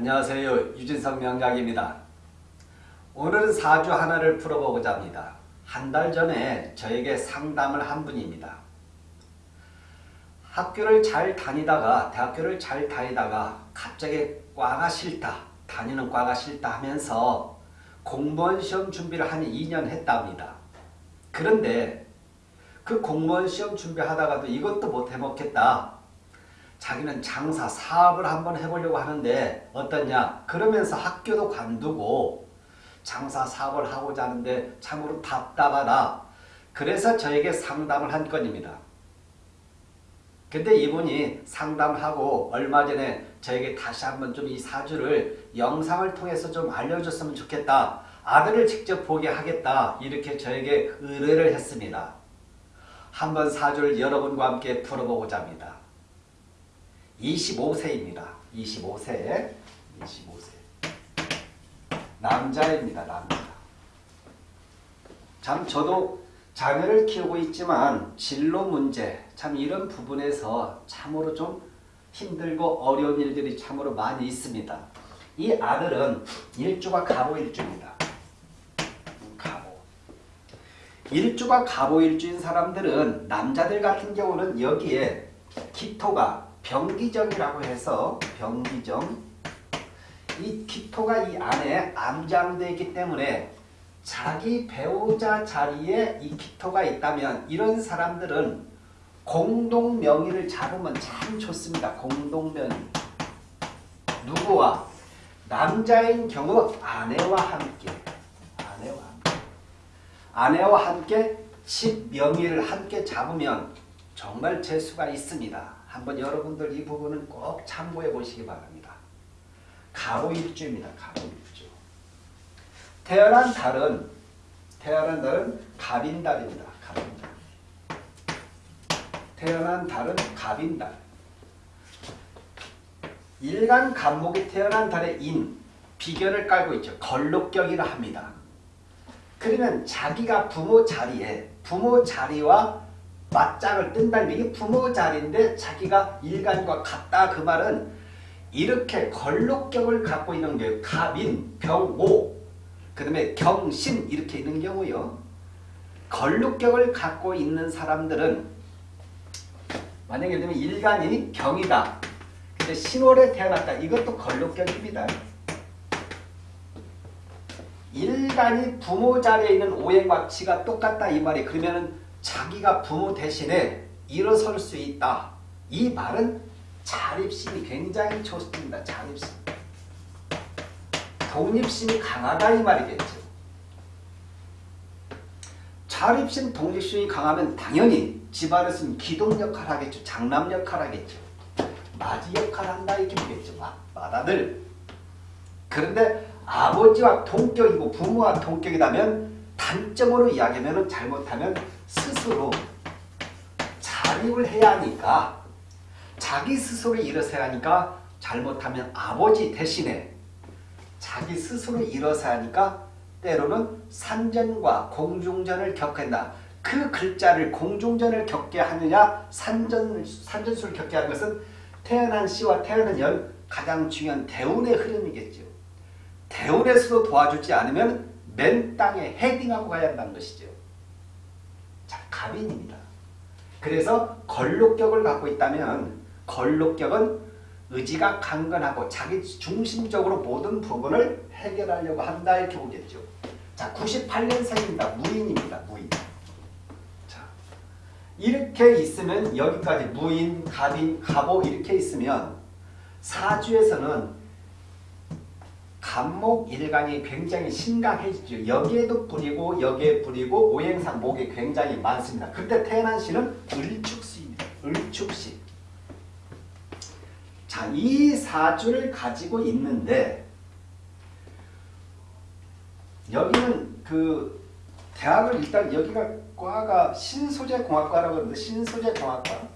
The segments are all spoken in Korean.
안녕하세요. 유진성 명작입니다. 오늘은 사주 하나를 풀어보고자 합니다. 한 달 전에 저에게 상담을 한 분입니다. 학교를 잘 다니다가 대학교를 잘 다니다가 갑자기 과가 싫다 다니는 과가 싫다 하면서 공무원 시험 준비를 한 2년 했답니다. 그런데 그 공무원 시험 준비하다가도 이것도 못 해먹겠다. 자기는 장사 사업을 한번 해보려고 하는데 어떠냐? 그러면서 학교도 관두고 장사 사업을 하고자 하는데 참으로 답답하다. 그래서 저에게 상담을 한 건입니다. 근데 이분이 상담하고 얼마 전에 저에게 다시 한번 좀 이 사주를 영상을 통해서 좀 알려줬으면 좋겠다. 아들을 직접 보게 하겠다. 이렇게 저에게 의뢰를 했습니다. 한번 사주를 여러분과 함께 풀어보고자 합니다 25세입니다. 25세. 25세. 남자입니다. 남자. 참 저도 자녀를 키우고 있지만 진로 문제 참 이런 부분에서 참으로 좀 힘들고 어려운 일들이 참으로 많이 있습니다. 이 아들은 일주가 가보일주입니다. 가보. 일주가 가보일주인 사람들은 남자들 같은 경우는 여기에 기토가 병기정이라고 해서 병기정 이 기토가 이 안에 암장되어 있기 때문에 자기 배우자 자리에 이 기토가 있다면 이런 사람들은 공동 명의를 잡으면 참 좋습니다. 공동 명의 누구와? 남자인 경우 아내와 함께 아내와 함께 아내와 함께 칩명의를 함께 잡으면 정말 재수가 있습니다. 한번 여러분들 이 부분은 꼭 참고해 보시기 바랍니다. 가보일주입니다. 가보일주. 태어난 달은 태어난 달은 갑인달입니다. 갑인달. 태어난 달은 갑인달. 일간 간목이 태어난 달의 인, 비견을 깔고 있죠. 걸록격이라 합니다. 그러면 자기가 부모 자리에 부모 자리와 맞짱을 뜬다는 이게 부모 자리인데 자기가 일간과 같다 그 말은 이렇게 걸록격을 갖고 있는 게 갑인, 병오, 그 다음에 경신 이렇게 있는 경우요. 걸록격을 갖고 있는 사람들은 만약에 예를 일간이 경이다. 근데 신월에 태어났다. 이것도 걸록격입니다. 일간이 부모 자리에 있는 오행박치가 똑같다 이 말이 그러면은 자기가 부모 대신에 일어설 수 있다. 이 말은 자립심이 굉장히 좋습니다. 자립심. 독립심이 강하다 이 말이겠죠. 자립심, 독립심이 강하면 당연히 집안에서는 기동 역할 하겠죠. 장남 역할 하겠죠. 맞이 역할 한다 이렇게 보겠죠. 맏아들. 그런데 아버지와 동격이고 부모와 동격이라면 단점으로 이야기하면 잘못하면 스스로 자립을 해야 하니까 자기 스스로 일어서야 하니까 잘못하면 아버지 대신에 자기 스스로 일어서야 하니까 때로는 산전과 공중전을 겪는다. 그 글자를 공중전을 겪게 하느냐 산전, 산전수를 겪게 하는 것은 태어난 씨와 태어난 연 가장 중요한 대운의 흐름이겠죠. 대운에서도 도와주지 않으면 맨 땅에 헤딩하고 가야 한다는 것이죠. 자, 갑인입니다. 그래서 걸록격을 갖고 있다면 걸록격은 의지가 강건하고 자기 중심적으로 모든 부분을 해결하려고 한다 이렇게 보겠죠. 자, 98년생입니다. 무인입니다. 무인. 자, 이렇게 있으면 여기까지 무인, 갑인, 갑오 이렇게 있으면 사주에서는 간목 일간이 굉장히 심각해지죠. 여기에도 뿌리고 여기에 뿌리고 오행상 목이 굉장히 많습니다. 그때 태어난 시는 을축시입니다. 을축시. 자, 이 사주를 가지고 있는데 여기는 그 대학을 일단 여기가 과가 신소재공학과라고 하는데 신소재공학과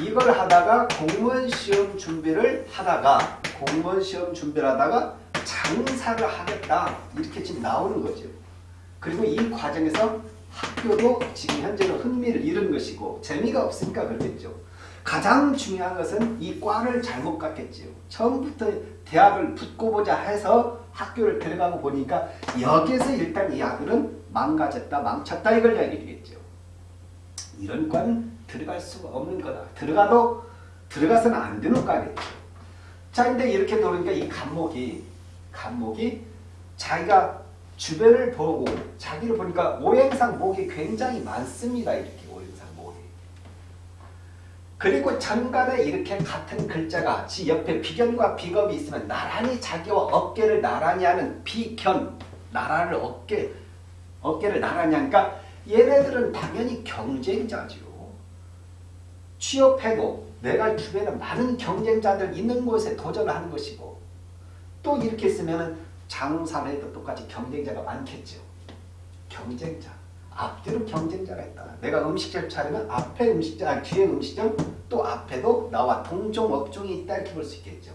이걸 하다가 공무원 시험 준비를 하다가 공무원 시험 준비를 하다가 장사를 하겠다 이렇게 지금 나오는 거죠. 그리고 이 과정에서 학교도 지금 현재는 흥미를 잃은 것이고 재미가 없으니까 그렇겠죠. 가장 중요한 것은 이 과를 잘못 갔겠지요. 처음부터 대학을 붙고 보자 해서 학교를 들어가고 보니까 여기에서 일단 이 아들은 망가졌다, 망쳤다 이걸 이야기해 주겠죠. 이런 과는 들어갈 수가 없는 거다. 들어가도 들어가서는 안 되는 과겠죠. 자, 근데 이렇게 노니까 이 간목이 간목이 자기가 주변을 보고 자기를 보니까 오행상 목이 굉장히 많습니다. 이렇게 오행상 목이. 그리고 전간에 이렇게 같은 글자가 지 옆에 비견과 비겁이 있으면 나란히 자기와 어깨를 나란히 하는 비견 나라를 어깨 어깨를 나란히 하니까 얘네들은 당연히 경쟁자죠. 취업해도 내가 주변에 많은 경쟁자들 있는 곳에 도전을 하는 것이고 또 이렇게 쓰면 장사를 해도 똑같이 경쟁자가 많겠죠. 경쟁자. 앞뒤로 경쟁자가 있다. 내가 음식점 차리면 앞에 음식점, 아니 뒤에 음식점 또 앞에도 나와 동종 업종이 있다 이렇게 볼 수 있겠죠.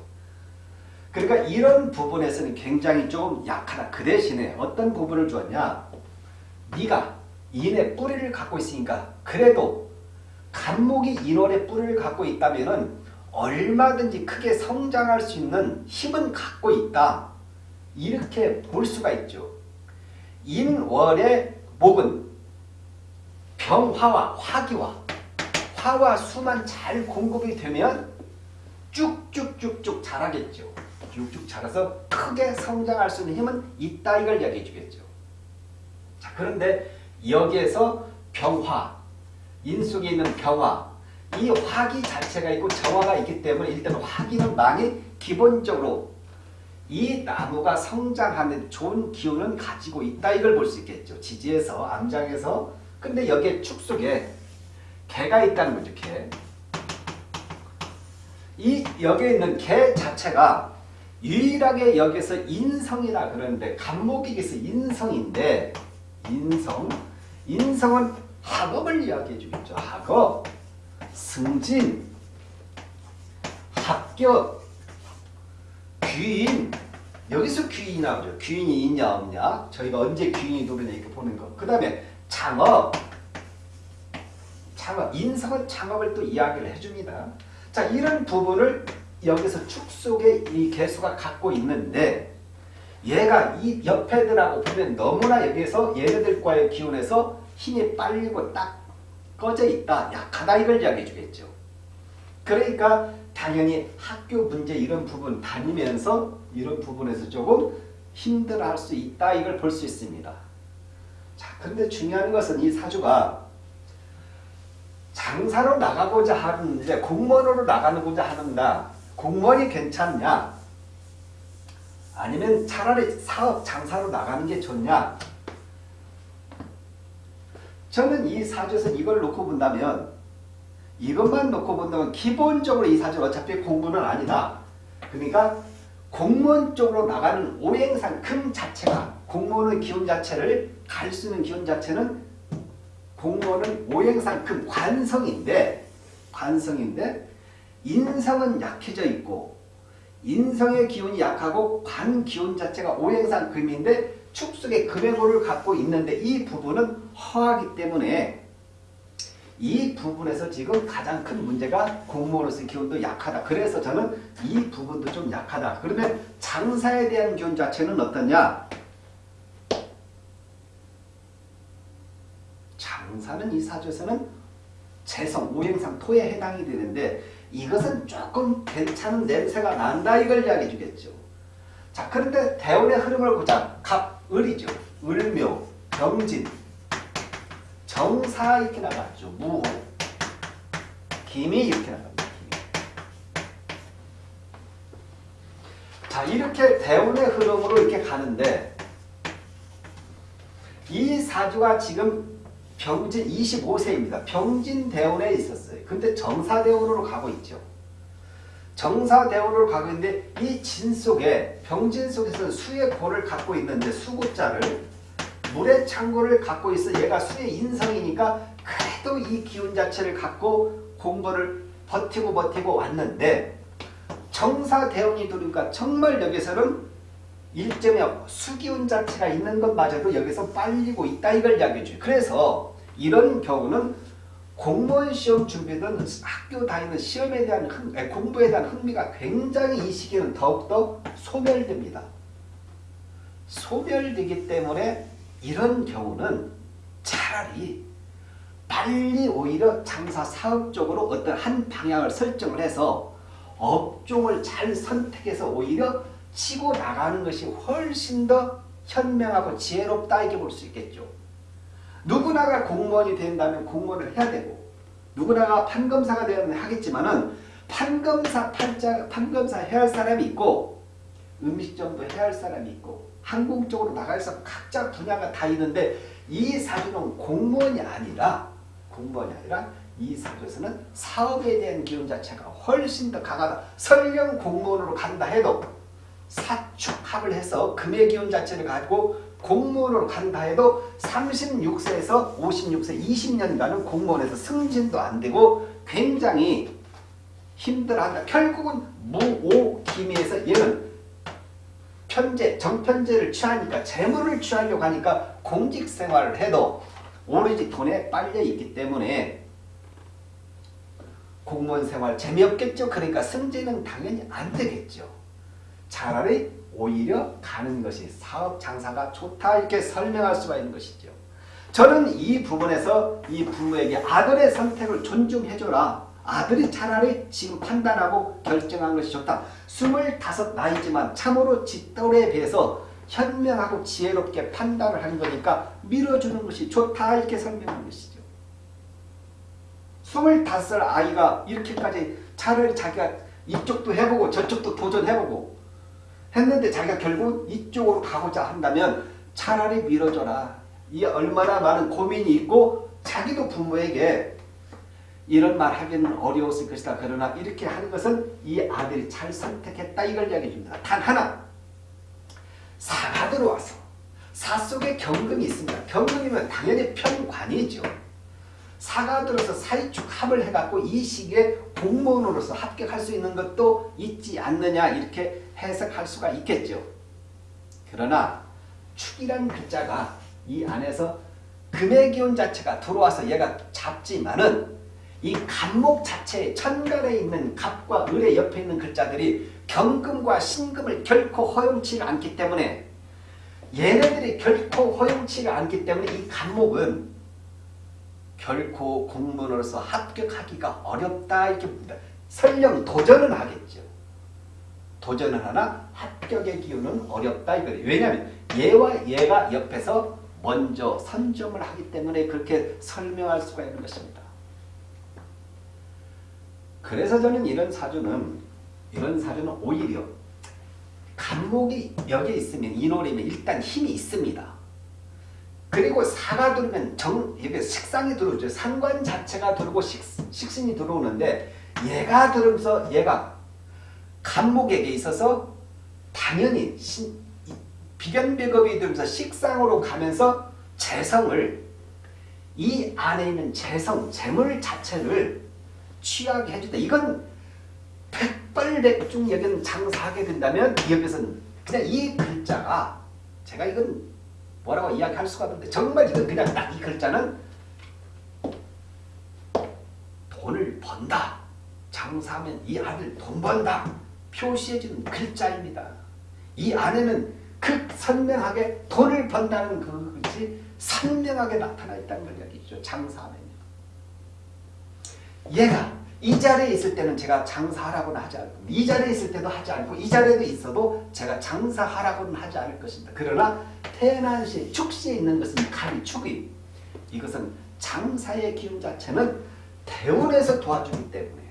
그러니까 이런 부분에서는 굉장히 좀 약하다. 그 대신에 어떤 부분을 주었냐. 네가 인의 뿌리를 갖고 있으니까 그래도 간목이 인월의 뿌리를 갖고 있다면 얼마든지 크게 성장할 수 있는 힘은 갖고 있다. 이렇게 볼 수가 있죠. 인월의 목은 병화와 화기와 화와 수만 잘 공급이 되면 쭉쭉쭉쭉 자라겠죠. 쭉쭉 자라서 크게 성장할 수 있는 힘은 있다 이걸 이야기해 주겠죠. 자 그런데 여기에서 병화, 인 속에 있는 병화, 이 화기 자체가 있고 정화가 있기 때문에 일단 화기는 망이 기본적으로 이 나무가 성장하는 좋은 기운은 가지고 있다 이걸 볼 수 있겠죠. 지지에서 암장에서 근데 여기에 축 속에 개가 있다는 거죠. 개. 이 여기에 있는 개 자체가 유일하게 여기서 인성이라 그러는데 간목이기서 인성인데 인성 인성은 학업을 이야기해 주겠죠. 학업 승진 합격 귀인 여기서 귀인이 나오죠. 귀인이 있냐 없냐 저희가 언제 귀인이 누르냐 이렇게 보는 거. 그 다음에 창업 창업 인성은 창업을 또 이야기를 해줍니다. 자 이런 부분을 여기서 축 속에 이 개수가 갖고 있는데 얘가 이 옆에들하고 보면 너무나 여기에서 얘네들과의 기운에서 힘이 빨리고 딱 꺼져 있다. 약하다 이걸 이야기해 주겠죠. 그러니까 당연히 학교 문제 이런 부분 다니면서 이런 부분에서 조금 힘들어 할 수 있다 이걸 볼 수 있습니다. 자, 근데 중요한 것은 이 사주가 장사로 나가고자 하는데 공무원으로 나가고자 하는다. 공무원이 괜찮냐? 아니면 차라리 사업 장사로 나가는 게 좋냐? 저는 이 사주에서 이걸 놓고 본다면 이것만 놓고 본다면 기본적으로 이 사주는 어차피 공부는 아니다. 그러니까 공무원 쪽으로 나가는 오행상 금 자체가 공무원의 기운 자체를 갈 수 있는 기운 자체는 공무원은 오행상 금 관성인데 관성인데 인성은 약해져 있고 인성의 기운이 약하고 관 기운 자체가 오행상 금인데 축속의 금행호를 갖고 있는데 이 부분은 허하기 때문에 이 부분에서 지금 가장 큰 문제가 공무원으로서의 기운도 약하다. 그래서 저는 이 부분도 좀 약하다. 그러면 장사에 대한 기운 자체는 어떠냐? 장사는 이 사주에서는 재성, 오행상, 토에 해당이 되는데 이것은 조금 괜찮은 냄새가 난다 이걸 이야기해 주겠죠. 자 그런데 대운의 흐름을 보자. 갑, 을이죠. 을묘, 병진, 정사 이렇게 나갔죠. 무호, 김이 이렇게 나갑니다. 자 이렇게 대운의 흐름으로 이렇게 가는데 이 사주가 지금 병진 25세입니다. 병진 대운에 있었어요. 근데 정사대운으로 가고 있죠. 정사대운으로 가고 있는데 이 진 속에 병진 속에서 수의 고를 갖고 있는데 수고자를 물의 창고를 갖고 있어 얘가 수의 인성이니까 그래도 이 기운 자체를 갖고 공부를 버티고 버티고 왔는데 정사대운이 들으니까 정말 여기서는 일점의 수기운 자체가 있는 것마저도 여기서 빨리고 있다 이걸 이야기해줘요. 그래서 이런 경우는 공무원 시험 준비든 학교 다니는 시험에 대한 흥, 공부에 대한 흥미가 굉장히 이 시기는 더욱더 소멸됩니다. 소멸되기 때문에 이런 경우는 차라리 빨리 오히려 장사 사업 쪽으로 어떤 한 방향을 설정을 해서 업종을 잘 선택해서 오히려 치고 나가는 것이 훨씬 더 현명하고 지혜롭다 이렇게 볼 수 있겠죠. 누구나가 공무원이 된다면 공무원을 해야 되고 누구나가 판검사가 되면 하겠지만 은 판검사 판자 판검사 해야 할 사람이 있고 음식점도 해야 할 사람이 있고 항공 쪽으로 나가서 각자 분야가 다 있는데 이 사주는 공무원이 아니라 공무원이 아니라 이 사주에서는 사업에 대한 기운 자체가 훨씬 더 강하다. 설령 공무원으로 간다 해도 사축합을 해서 금의 기운 자체를 가지고 공무원으로 간다 해도 36세에서 56세 20년간은 공무원에서 승진도 안 되고 굉장히 힘들어한다. 결국은 무오기미에서 얘는 편제, 정편제를 취하니까 재물을 취하려고 하니까 공직생활을 해도 오로지 돈에 빨려 있기 때문에 공무원 생활 재미없겠죠. 그러니까 승진은 당연히 안 되겠죠. 차라리 오히려 가는 것이 사업 장사가 좋다 이렇게 설명할 수가 있는 것이죠. 저는 이 부분에서 이 부모에게 아들의 선택을 존중해줘라. 아들이 차라리 지금 판단하고 결정한 것이 좋다. 25 나이지만 참으로 짓돌에 비해서 현명하고 지혜롭게 판단을 하는 거니까 밀어주는 것이 좋다 이렇게 설명한 것이죠. 25살 아이가 이렇게까지 차라리 자기가 이쪽도 해보고 저쪽도 도전해보고 했는데 자기가 결국 이쪽으로 가고자 한다면 차라리 밀어줘라. 이 얼마나 많은 고민이 있고 자기도 부모에게 이런 말 하기는 어려웠을 것이다. 그러나 이렇게 하는 것은 이 아들이 잘 선택했다 이걸 이야기해 줍니다. 단 하나 사가 들어와서 사 속에 경금이 있습니다. 경금이면 당연히 편관이죠. 사가 들어서 사이축 합을 해갖고 이 시기에 공무원으로서 합격할 수 있는 것도 있지 않느냐 이렇게 해석할 수가 있겠죠. 그러나 축이란 글자가 이 안에서 금의 기운 자체가 들어와서 얘가 잡지만은 이 간목 자체에 천간에 있는 갑과 을의 옆에 있는 글자들이 경금과 신금을 결코 허용치를 않기 때문에 얘네들이 결코 허용치를 않기 때문에 이 간목은 결코 공무원으로서 합격하기가 어렵다 이렇게 봅니다. 설령 도전은 하겠죠. 도전을 하나 합격의 기운은 어렵다 이거예요. 왜냐하면 얘와 얘가 옆에서 먼저 선점을 하기 때문에 그렇게 설명할 수가 있는 것입니다. 그래서 저는 이런 사주는 이런 사주는 오히려 간목이 여기에 있으면 인월이면 일단 힘이 있습니다. 그리고 사가 들면 정 이게 식상이 들어오죠. 상관 자체가 들어오고 식, 식신이 들어오는데 얘가 들으면서 얘가 간목에게 있어서 당연히 신, 비견배급이 들면서 식상으로 가면서 재성을 이 안에 있는 재성, 재물 자체를 취하게 해준다. 이건 백발백중 여기는 장사하게 된다면 여기서는 그냥 이 글자가 제가 이건 뭐라고 이야기할 수가 없는데 정말 이건 그냥 딱 이 글자는 돈을 번다. 장사하면 이 아들 돈 번다. 표시해주는 글자입니다. 이 안에는 그 선명하게 돈을 번다는 그 것이 선명하게 나타나 있다는 걸 얘기죠. 장사하면요. 얘가 이 자리에 있을 때는 제가 장사하라고는 하지 않고 이 자리에 있을 때도 하지 않고 이 자리에도 있어도 제가 장사하라고는 하지 않을 것입니다. 그러나 태난시 축시에 있는 것은 칼이 축이 이것은 장사의 기운 자체는 대운에서 도와주기 때문에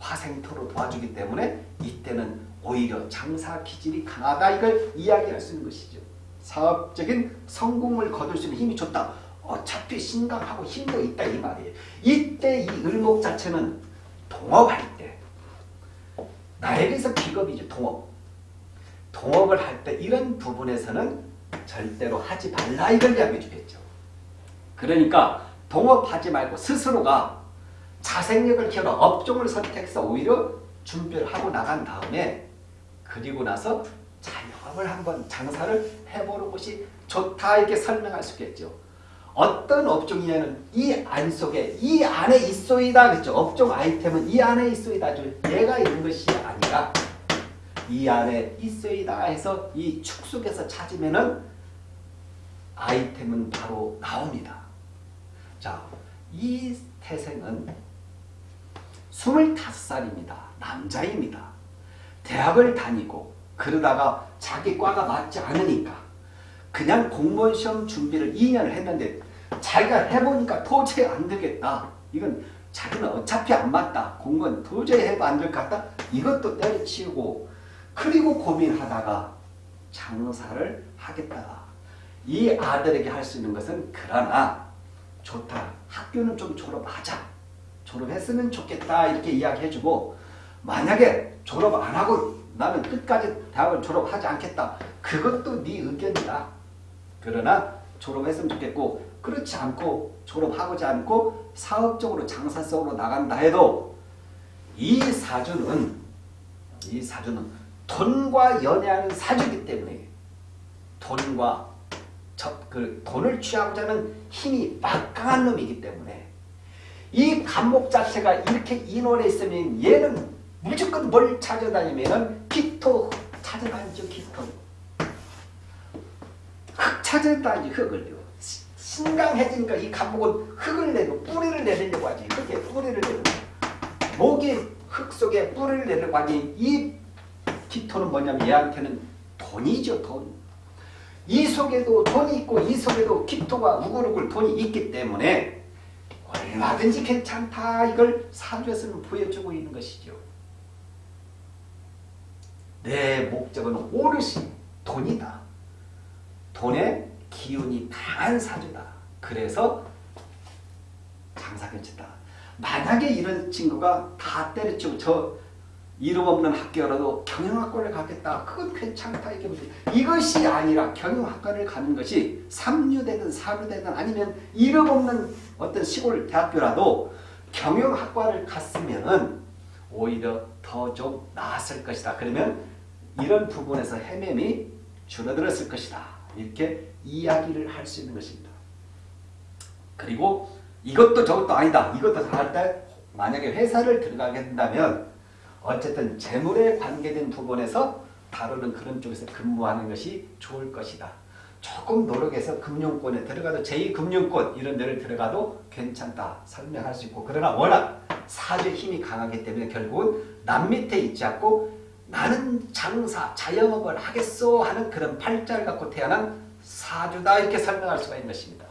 화생토로 도와주기 때문에 이때는 오히려 장사 기질이 강하다 이걸 이야기할 수 있는 것이죠. 사업적인 성공을 거둘 수 있는 힘이 좋다. 어차피 심각하고 힘도 있다 이 말이에요. 이때 이 을목 자체는 동업할 때 나에게서 기업이죠 동업. 동업을 할 때 이런 부분에서는 절대로 하지 말라 이걸 이야기해 주겠죠. 그러니까 동업하지 말고 스스로가 자생력을 키워라 업종을 선택해서 오히려 준비를 하고 나간 다음에 그리고 나서 자영업을 한번 장사를 해보는 것이 좋다 이렇게 설명할 수 있겠죠. 어떤 업종이냐는 이 안 속에 이 안에 있소이다 그랬죠. 업종 아이템은 이 안에 있소이다. 얘가 있는 것이 아니라 이 안에 있소이다 해서 이 축 속에서 찾으면은 아이템은 바로 나옵니다. 자, 이 태생은 25살입니다. 남자입니다. 대학을 다니고 그러다가 자기 과가 맞지 않으니까 그냥 공무원 시험 준비를 2년을 했는데 자기가 해보니까 도저히 안 되겠다. 이건 자기는 어차피 안 맞다. 공무원 도저히 해도 안 될 것 같다. 이것도 때려치우고 그리고 고민하다가 장사를 하겠다. 이 아들에게 할 수 있는 것은 그러나 좋다. 학교는 좀 졸업하자. 졸업했으면 좋겠다. 이렇게 이야기해주고 만약에 졸업 안 하고 나는 끝까지 대학을 졸업하지 않겠다. 그것도 네 의견이다. 그러나 졸업했으면 좋겠고 그렇지 않고 졸업하고자 않고 사업적으로 장사 속으로 나간다 해도 이 사주는 이 사주는 돈과 연애하는 사주이기 때문에 돈과 저, 그 돈을 취하고자 하는 힘이 막강한 놈이기 때문에 이 감목 자체가 이렇게 인원에 있으면 얘는 무조건 뭘 찾아다니면은 기토 찾아다니죠 찾아다니지 흙을요 신강해지니까 이 감목은 흙을 내고 뿌리를 내려고 하지 흙에 뿌리를 내고 목이 흙 속에 뿌리를 내려고 하니 이 기토는 뭐냐면 얘한테는 돈이죠 돈. 이 속에도 돈이 있고 이 속에도 기토가 우글우글 돈이 있기 때문에 얼마든지 괜찮다 이걸 사주에서는 보여주고 있는 것이죠. 내 목적은 오롯이 돈이다. 돈의 기운이 강한 사주다. 그래서 장사 괜찮다. 만약에 이런 친구가 다 때려치고 저 이름 없는 학교라도 경영학과를 가겠다. 그건 괜찮다. 이게 무슨 이것이 아니라 경영학과를 가는 것이 삼류되든 사류되든 아니면 이름 없는 어떤 시골 대학교라도 경영학과를 갔으면 오히려 더 좀 나았을 것이다. 그러면 이런 부분에서 헤매미 줄어들었을 것이다. 이렇게 이야기를 할 수 있는 것입니다. 그리고 이것도 저것도 아니다. 이것도 다할때 만약에 회사를 들어가게 된다면 어쨌든 재물에 관계된 부분에서 다루는 그런 쪽에서 근무하는 것이 좋을 것이다. 조금 노력해서 금융권에 들어가도 제2금융권 이런 데를 들어가도 괜찮다 설명할 수 있고 그러나 워낙 사주의 힘이 강하기 때문에 결국은 남 밑에 있지 않고 나는 장사, 자영업을 하겠소 하는 그런 팔자를 갖고 태어난 사주다 이렇게 설명할 수가 있는 것입니다.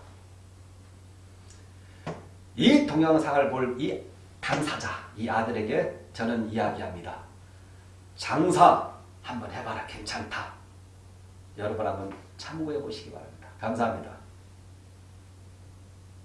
이 동영상을 볼 이 당사자, 이 아들에게 저는 이야기합니다. 장사 한번 해봐라 괜찮다. 여러분 한번 참고해 보시기 바랍니다. 감사합니다.